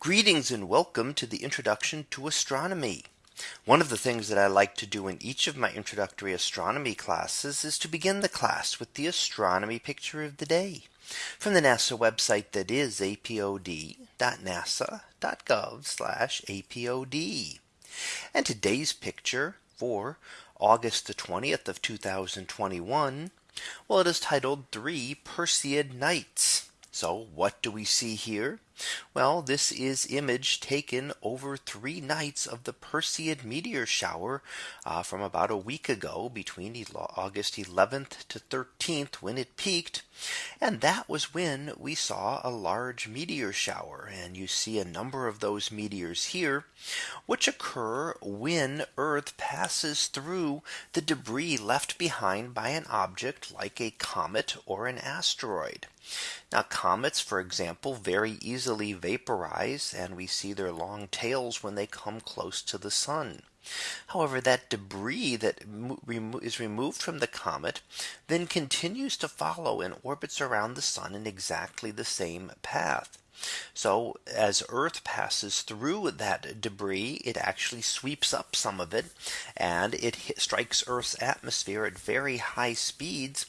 Greetings and welcome to the introduction to astronomy. One of the things that I like to do in each of my introductory astronomy classes is to begin the class with the astronomy picture of the day from the NASA website that is apod.nasa.gov apod. And today's picture for August the 20th of 2021. Well, it is titled three Perseid nights. So what do we see here? Well, this is image taken over three nights of the Perseid meteor shower uh, from about a week ago between August 11th to 13th when it peaked. And that was when we saw a large meteor shower. And you see a number of those meteors here, which occur when Earth passes through the debris left behind by an object like a comet or an asteroid. Now comets, for example, very easily vaporize and we see their long tails when they come close to the sun. However, that debris that is removed from the comet then continues to follow and orbits around the sun in exactly the same path. So as Earth passes through that debris, it actually sweeps up some of it and it hit, strikes Earth's atmosphere at very high speeds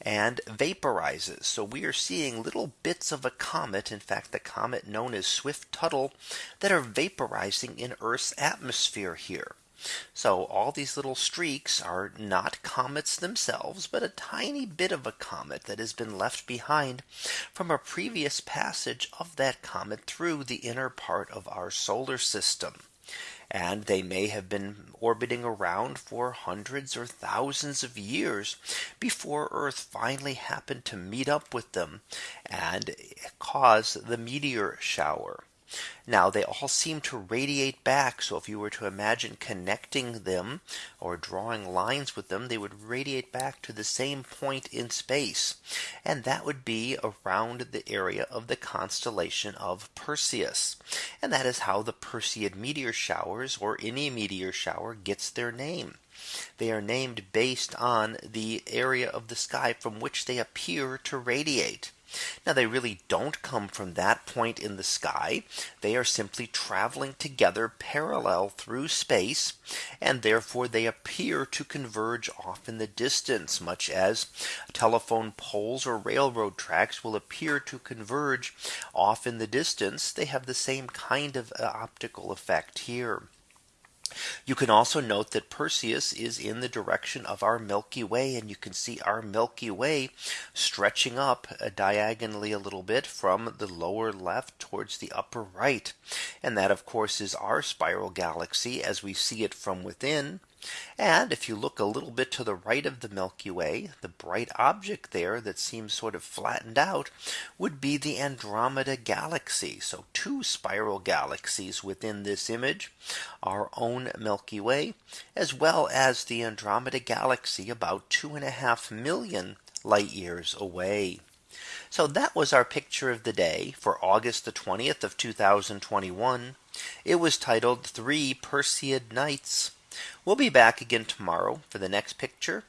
and vaporizes. So we are seeing little bits of a comet. In fact, the comet known as Swift Tuttle that are vaporizing in Earth's atmosphere here. So all these little streaks are not comets themselves, but a tiny bit of a comet that has been left behind from a previous passage of that comet through the inner part of our solar system. And they may have been orbiting around for hundreds or thousands of years before Earth finally happened to meet up with them and cause the meteor shower. Now they all seem to radiate back. So if you were to imagine connecting them or drawing lines with them, they would radiate back to the same point in space. And that would be around the area of the constellation of Perseus. And that is how the Perseid meteor showers or any meteor shower gets their name. They are named based on the area of the sky from which they appear to radiate. Now they really don't come from that point in the sky. They are simply traveling together parallel through space. And therefore they appear to converge off in the distance much as telephone poles or railroad tracks will appear to converge off in the distance. They have the same kind of uh, optical effect here. You can also note that Perseus is in the direction of our Milky Way and you can see our Milky Way stretching up uh, diagonally a little bit from the lower left towards the upper right. And that of course is our spiral galaxy as we see it from within. And if you look a little bit to the right of the Milky Way, the bright object there that seems sort of flattened out would be the Andromeda galaxy. So two spiral galaxies within this image, our own Milky Way, as well as the Andromeda galaxy about two and a half million light years away. So that was our picture of the day for August the 20th of 2021. It was titled three Perseid nights. We'll be back again tomorrow for the next picture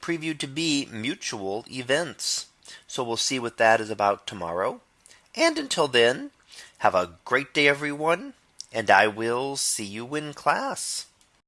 previewed to be mutual events. So we'll see what that is about tomorrow. And until then, have a great day, everyone. And I will see you in class.